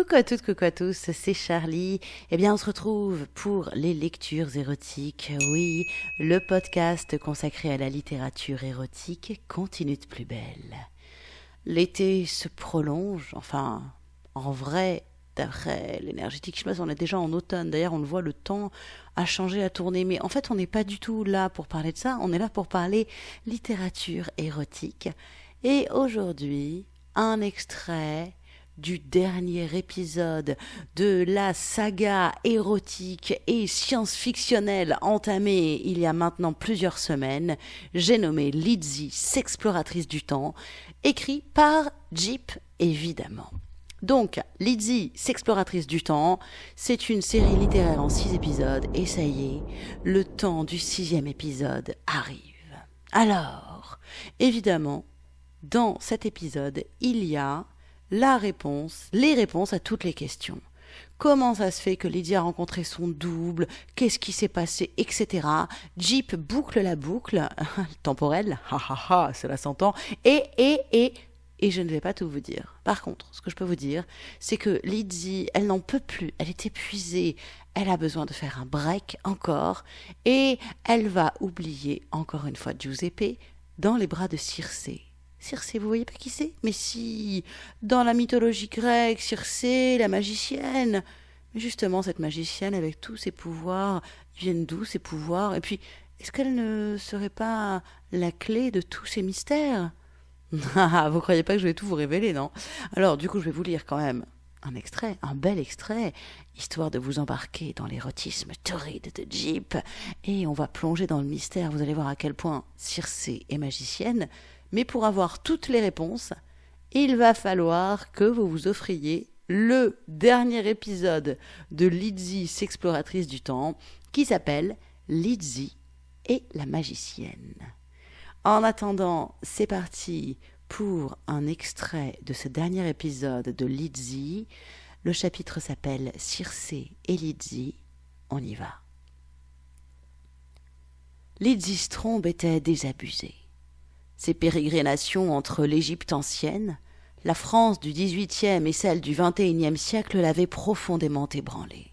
Coucou à toutes, coucou à tous, c'est Charlie. Eh bien, on se retrouve pour les lectures érotiques. Oui, le podcast consacré à la littérature érotique continue de plus belle. L'été se prolonge, enfin, en vrai, d'après l'énergétique je sais on est déjà en automne. D'ailleurs, on le voit, le temps a changé, a tourné. Mais en fait, on n'est pas du tout là pour parler de ça. On est là pour parler littérature érotique. Et aujourd'hui, un extrait du dernier épisode de la saga érotique et science-fictionnelle entamée il y a maintenant plusieurs semaines, j'ai nommé Lizzie, s'exploratrice du temps, écrit par Jeep évidemment. Donc, Lizzie, s'exploratrice du temps, c'est une série littéraire en six épisodes, et ça y est, le temps du sixième épisode arrive. Alors, évidemment, dans cet épisode, il y a la réponse, les réponses à toutes les questions. Comment ça se fait que Lydie a rencontré son double? Qu'est-ce qui s'est passé? Etc. Jeep boucle la boucle temporelle. Ha ha ha, cela s'entend. Et, et, et, et je ne vais pas tout vous dire. Par contre, ce que je peux vous dire, c'est que Lydie, elle n'en peut plus. Elle est épuisée. Elle a besoin de faire un break encore. Et elle va oublier encore une fois Giuseppe dans les bras de Circé. Circé, vous voyez pas qui c'est? Mais si, dans la mythologie grecque, Circé, la magicienne. Mais justement, cette magicienne, avec tous ses pouvoirs, viennent d'où ces pouvoirs? Et puis, est-ce qu'elle ne serait pas la clé de tous ces mystères? Ah, vous croyez pas que je vais tout vous révéler, non? Alors, du coup, je vais vous lire quand même un extrait, un bel extrait, histoire de vous embarquer dans l'érotisme torride de Jeep. Et on va plonger dans le mystère. Vous allez voir à quel point Circé est magicienne, mais pour avoir toutes les réponses, il va falloir que vous vous offriez le dernier épisode de Lizzie, s'exploratrice du temps, qui s'appelle Lizzie et la magicienne. En attendant, c'est parti pour un extrait de ce dernier épisode de Lizzie. Le chapitre s'appelle Circé et Lizzie. On y va. Lizzie Strombe était désabusée. Ses pérégrinations entre l'Égypte ancienne, la France du XVIIIe et celle du XXIe siècle l'avaient profondément ébranlée.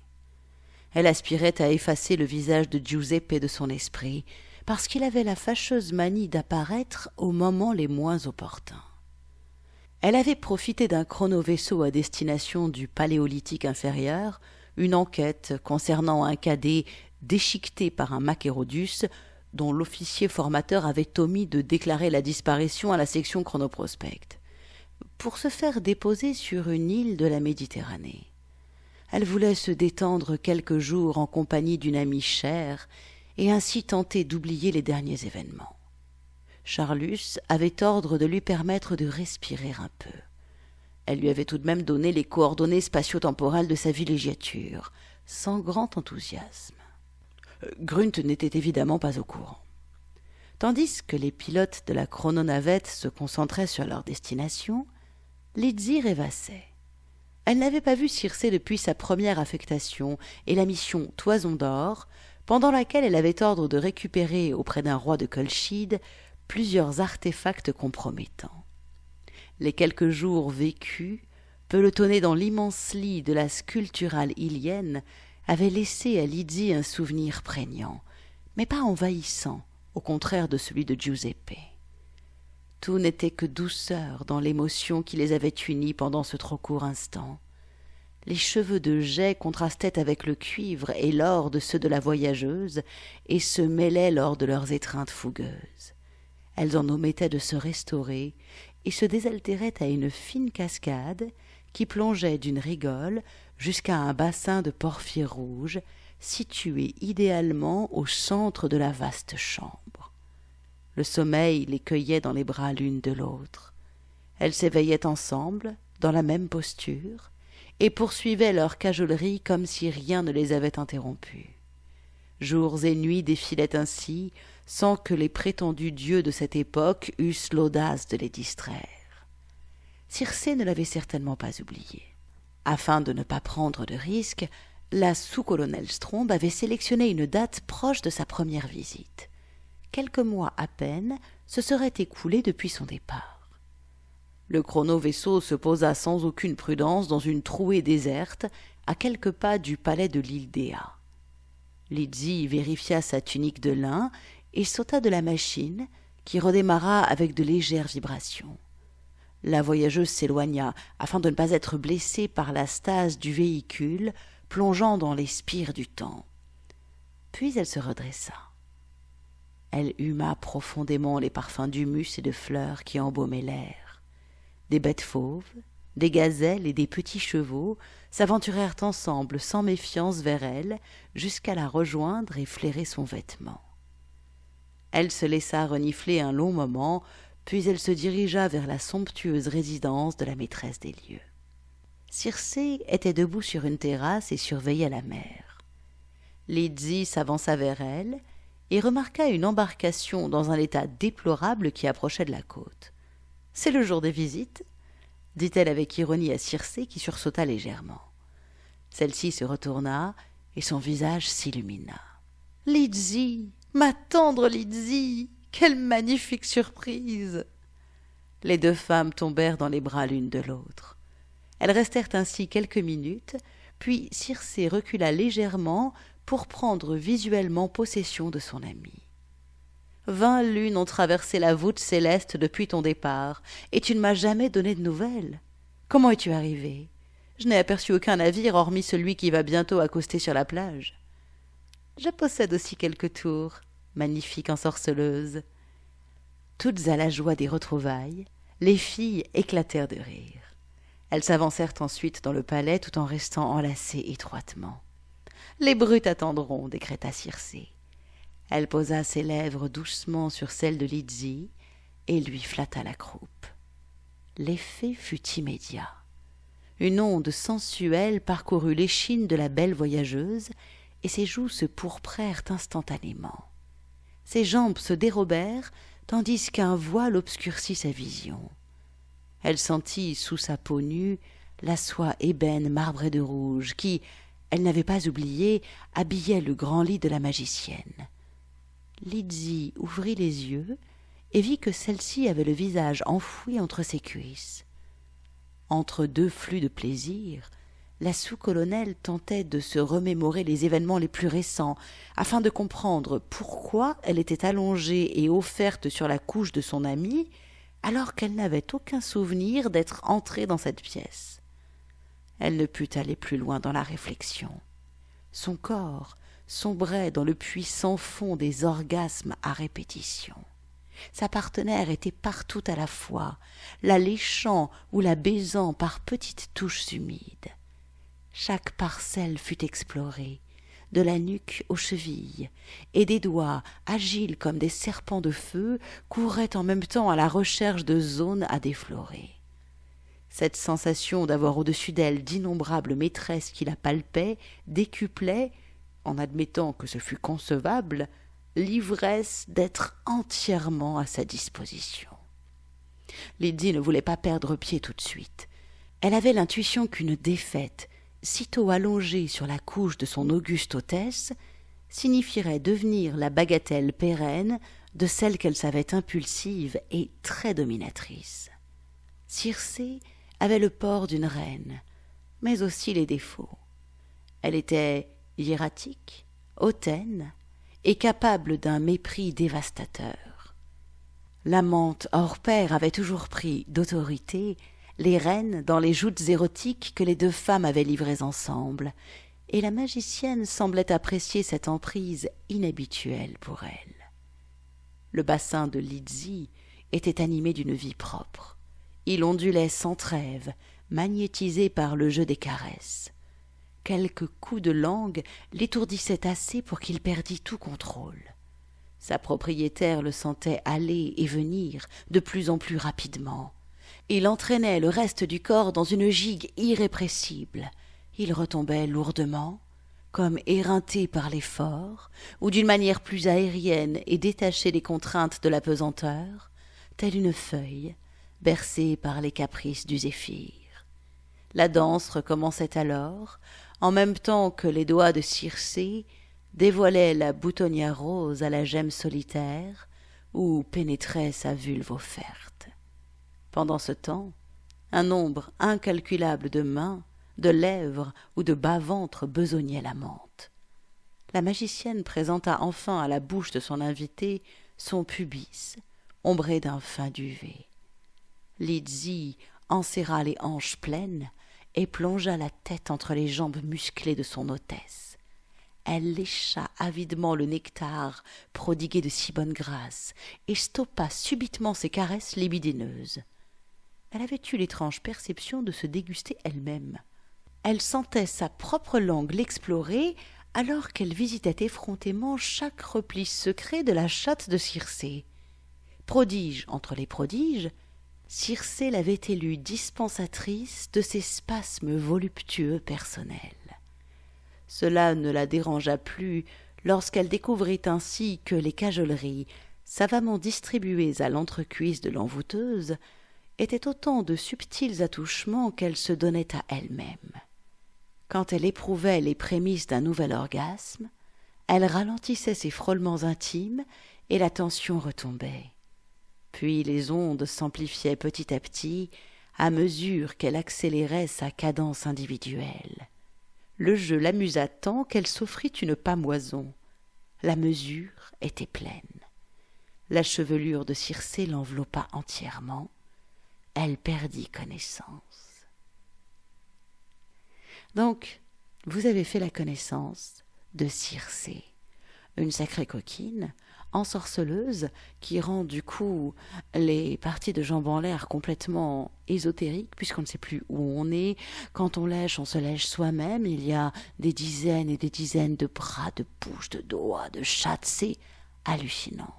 Elle aspirait à effacer le visage de Giuseppe de son esprit, parce qu'il avait la fâcheuse manie d'apparaître aux moments les moins opportuns. Elle avait profité d'un chrono-vaisseau à destination du Paléolithique inférieur, une enquête concernant un cadet déchiqueté par un Macérodus dont l'officier formateur avait omis de déclarer la disparition à la section chronoprospect, pour se faire déposer sur une île de la Méditerranée. Elle voulait se détendre quelques jours en compagnie d'une amie chère et ainsi tenter d'oublier les derniers événements. Charlus avait ordre de lui permettre de respirer un peu. Elle lui avait tout de même donné les coordonnées spatio-temporelles de sa villégiature, sans grand enthousiasme. Grunt n'était évidemment pas au courant. Tandis que les pilotes de la chrononavette se concentraient sur leur destination, Lizzie rêvassait. Elle n'avait pas vu Circé depuis sa première affectation et la mission Toison d'or, pendant laquelle elle avait ordre de récupérer auprès d'un roi de Colchide plusieurs artefacts compromettants. Les quelques jours vécus, pelotonnés dans l'immense lit de la sculpturale ilienne, avait laissé à Lydie un souvenir prégnant, mais pas envahissant, au contraire de celui de Giuseppe. Tout n'était que douceur dans l'émotion qui les avait unis pendant ce trop court instant. Les cheveux de jet contrastaient avec le cuivre et l'or de ceux de la voyageuse et se mêlaient lors de leurs étreintes fougueuses. Elles en omettaient de se restaurer et se désaltéraient à une fine cascade qui plongeait d'une rigole jusqu'à un bassin de porphyre rouge situé idéalement au centre de la vaste chambre. Le sommeil les cueillait dans les bras l'une de l'autre. Elles s'éveillaient ensemble, dans la même posture, et poursuivaient leur cajolerie comme si rien ne les avait interrompues. Jours et nuits défilaient ainsi, sans que les prétendus dieux de cette époque eussent l'audace de les distraire. Circé ne l'avait certainement pas oublié. Afin de ne pas prendre de risques, la sous-colonelle Strombe avait sélectionné une date proche de sa première visite. Quelques mois à peine se seraient écoulés depuis son départ. Le chrono-vaisseau se posa sans aucune prudence dans une trouée déserte, à quelques pas du palais de l'île Dea. Lizzie vérifia sa tunique de lin et sauta de la machine, qui redémarra avec de légères vibrations. La voyageuse s'éloigna afin de ne pas être blessée par la stase du véhicule plongeant dans les spires du temps. Puis elle se redressa. Elle huma profondément les parfums d'humus et de fleurs qui embaumaient l'air. Des bêtes fauves, des gazelles et des petits chevaux s'aventurèrent ensemble sans méfiance vers elle jusqu'à la rejoindre et flairer son vêtement. Elle se laissa renifler un long moment, puis elle se dirigea vers la somptueuse résidence de la maîtresse des lieux. Circé était debout sur une terrasse et surveillait la mer. Lydie s'avança vers elle et remarqua une embarcation dans un état déplorable qui approchait de la côte. C'est le jour des visites dit-elle avec ironie à Circé qui sursauta légèrement. Celle-ci se retourna et son visage s'illumina. Lydie, ma tendre Lydie, quelle magnifique surprise Les deux femmes tombèrent dans les bras l'une de l'autre. Elles restèrent ainsi quelques minutes, puis Circé recula légèrement pour prendre visuellement possession de son amie. Vingt lunes ont traversé la voûte céleste depuis ton départ, et tu ne m'as jamais donné de nouvelles. Comment es-tu arrivé? Je n'ai aperçu aucun navire hormis celui qui va bientôt accoster sur la plage. Je possède aussi quelques tours, magnifique ensorceleuse. Toutes à la joie des retrouvailles, les filles éclatèrent de rire. Elles s'avancèrent ensuite dans le palais tout en restant enlacées étroitement. Les brutes attendront, décréta Circé. Elle posa ses lèvres doucement sur celles de Lydie et lui flatta la croupe. L'effet fut immédiat. Une onde sensuelle parcourut l'échine de la belle voyageuse, et ses joues se pourprèrent instantanément. Ses jambes se dérobèrent, tandis qu'un voile obscurcit sa vision. Elle sentit sous sa peau nue la soie ébène marbrée de rouge qui, elle n'avait pas oublié, habillait le grand lit de la magicienne. Lydie ouvrit les yeux et vit que celle-ci avait le visage enfoui entre ses cuisses. Entre deux flux de plaisir, la sous-colonelle tentait de se remémorer les événements les plus récents, afin de comprendre pourquoi elle était allongée et offerte sur la couche de son amie, alors qu'elle n'avait aucun souvenir d'être entrée dans cette pièce. Elle ne put aller plus loin dans la réflexion. Son corps, sombrait dans le puissant fond des orgasmes à répétition. Sa partenaire était partout à la fois, la léchant ou la baisant par petites touches humides. Chaque parcelle fut explorée, de la nuque aux chevilles, et des doigts, agiles comme des serpents de feu, couraient en même temps à la recherche de zones à déflorer. Cette sensation d'avoir au-dessus d'elle d'innombrables maîtresses qui la palpaient, décuplait, en admettant que ce fût concevable, l'ivresse d'être entièrement à sa disposition. Lydie ne voulait pas perdre pied tout de suite. Elle avait l'intuition qu'une défaite, sitôt allongée sur la couche de son auguste hôtesse, signifierait devenir la bagatelle pérenne de celle qu'elle savait impulsive et très dominatrice. Circé avait le port d'une reine, mais aussi les défauts. Elle était hiératique, hautaine et capable d'un mépris dévastateur. L'amante hors pair avait toujours pris d'autorité les rênes dans les joutes érotiques que les deux femmes avaient livrées ensemble, et la magicienne semblait apprécier cette emprise inhabituelle pour elle. Le bassin de Lydie était animé d'une vie propre. Il ondulait sans trêve, magnétisé par le jeu des caresses quelques coups de langue l'étourdissaient assez pour qu'il perdît tout contrôle. Sa propriétaire le sentait aller et venir de plus en plus rapidement. Il entraînait le reste du corps dans une gigue irrépressible. Il retombait lourdement, comme éreinté par l'effort, ou d'une manière plus aérienne et détaché des contraintes de la pesanteur, telle une feuille, bercée par les caprices du zéphyr. La danse recommençait alors, en même temps que les doigts de Circé dévoilaient la boutonnière rose à la gemme solitaire où pénétrait sa vulve offerte. Pendant ce temps, Un nombre incalculable de mains, de lèvres ou de bas-ventre besognait la menthe. La magicienne présenta enfin à la bouche de son invité son pubis, ombré d'un fin duvet. Lizzie enserra les hanches pleines et plongea la tête entre les jambes musclées de son hôtesse. Elle lécha avidement le nectar prodigué de si bonne grâce et stoppa subitement ses caresses libidineuses. Elle avait eu l'étrange perception de se déguster elle-même. Elle sentait sa propre langue l'explorer alors qu'elle visitait effrontément chaque repli secret de la chatte de Circé. Prodige entre les prodiges, Circé l'avait élue dispensatrice de ses spasmes voluptueux personnels. Cela ne la dérangea plus lorsqu'elle découvrit ainsi que les cajoleries, savamment distribuées à l'entrecuisse de l'envoûteuse, étaient autant de subtils attouchements qu'elle se donnait à elle-même. Quand elle éprouvait les prémices d'un nouvel orgasme, elle ralentissait ses frôlements intimes et la tension retombait. Puis les ondes s'amplifiaient petit à petit à mesure qu'elle accélérait sa cadence individuelle. Le jeu l'amusa tant qu'elle s'offrit une pâmoison. La mesure était pleine. La chevelure de Circé l'enveloppa entièrement. Elle perdit connaissance. Donc, vous avez fait la connaissance de Circé, une sacrée coquine, ensorceleuse, qui rend du coup les parties de jambes en l'air complètement ésotériques, puisqu'on ne sait plus où on est. Quand on lèche, on se lèche soi-même. Il y a des dizaines et des dizaines de bras, de bouches, de doigts, de chattes. C'est hallucinant.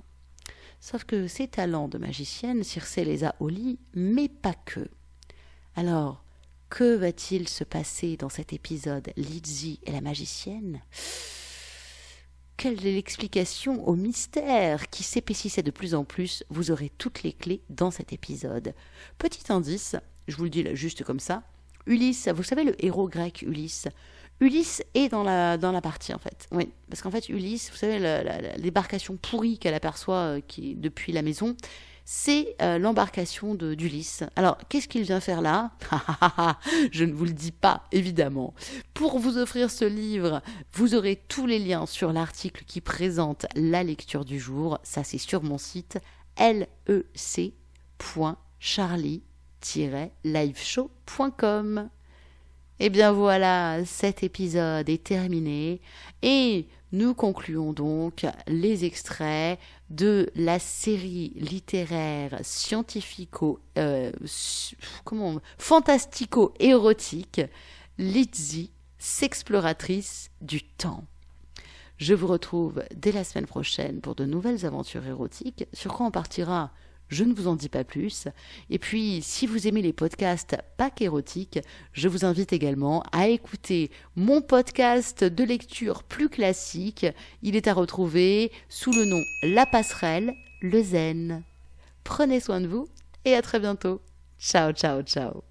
Sauf que ces talents de magicienne, Circé les a au lit, mais pas que. Alors, que va-t-il se passer dans cet épisode Lizzie et la magicienne? Quelle est l'explication au mystère qui s'épaississait de plus en plus? Vous aurez toutes les clés dans cet épisode. Petit indice, je vous le dis juste comme ça. Ulysse, vous savez le héros grec Ulysse? Ulysse est dans la, dans la partie en fait. Oui, parce qu'en fait Ulysse, vous savez, l'embarcation pourrie qu'elle aperçoit euh, qui, depuis la maison, c'est euh, l'embarcation d'Ulysse. Alors, qu'est-ce qu'il vient faire là? Je ne vous le dis pas, évidemment. Pour vous offrir ce livre, vous aurez tous les liens sur l'article qui présente la lecture du jour. Ça, c'est sur mon site lec.charlie-liveshow.com. Eh bien voilà, cet épisode est terminé et nous concluons donc les extraits de la série littéraire scientifico euh, comment fantastico érotique Lizzie, s'exploratrice du temps. Je vous retrouve dès la semaine prochaine pour de nouvelles aventures érotiques. Sur quoi on partira? Je ne vous en dis pas plus. Et puis, si vous aimez les podcasts pas érotiques, je vous invite également à écouter mon podcast de lecture plus classique. Il est à retrouver sous le nom La Passerelle, le Zen. Prenez soin de vous et à très bientôt. Ciao, ciao, ciao.